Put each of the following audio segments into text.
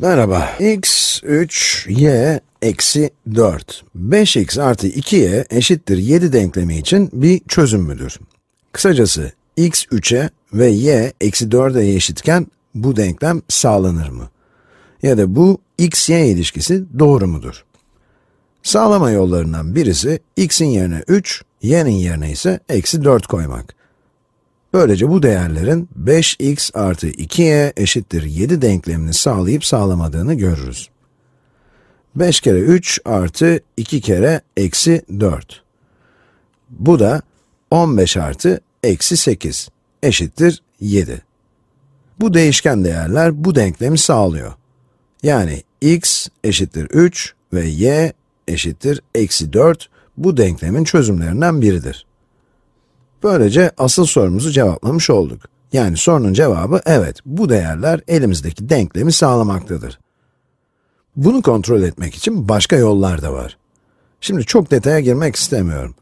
Merhaba. x 3, y eksi 4. 5x artı 2y eşittir 7 denklemi için bir çözüm müdür? Kısacası, x 3'e ve y eksi 4'e eşitken bu denklem sağlanır mı? Ya da bu x-y ilişkisi doğru mudur? Sağlama yollarından birisi, x'in yerine 3, y'nin yerine ise eksi 4 koymak. Böylece bu değerlerin 5x artı 2y eşittir 7 denklemini sağlayıp sağlamadığını görürüz. 5 kere 3 artı 2 kere eksi 4. Bu da 15 artı eksi 8 eşittir 7. Bu değişken değerler bu denklemi sağlıyor. Yani x eşittir 3 ve y eşittir eksi 4 bu denklemin çözümlerinden biridir. Böylece asıl sorumuzu cevaplamış olduk. Yani sorunun cevabı evet, bu değerler elimizdeki denklemi sağlamaktadır. Bunu kontrol etmek için başka yollar da var. Şimdi çok detaya girmek istemiyorum.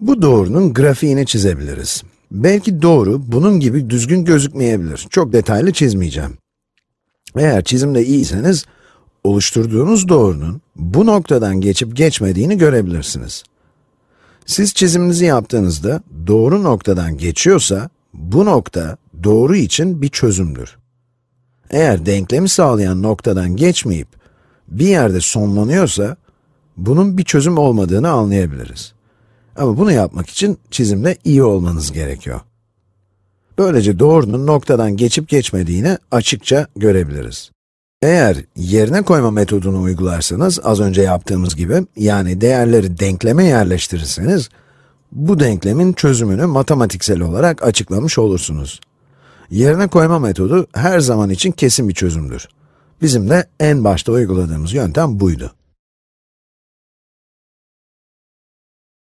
Bu doğrunun grafiğini çizebiliriz. Belki doğru, bunun gibi düzgün gözükmeyebilir. Çok detaylı çizmeyeceğim. Eğer çizimde iyiyseniz, oluşturduğunuz doğrunun bu noktadan geçip geçmediğini görebilirsiniz. Siz çiziminizi yaptığınızda doğru noktadan geçiyorsa, bu nokta doğru için bir çözümdür. Eğer denklemi sağlayan noktadan geçmeyip bir yerde sonlanıyorsa, bunun bir çözüm olmadığını anlayabiliriz. Ama bunu yapmak için çizimde iyi olmanız gerekiyor. Böylece doğrunun noktadan geçip geçmediğini açıkça görebiliriz. Eğer yerine koyma metodunu uygularsanız, az önce yaptığımız gibi, yani değerleri denkleme yerleştirirseniz, bu denklemin çözümünü matematiksel olarak açıklamış olursunuz. Yerine koyma metodu her zaman için kesin bir çözümdür. Bizim de en başta uyguladığımız yöntem buydu.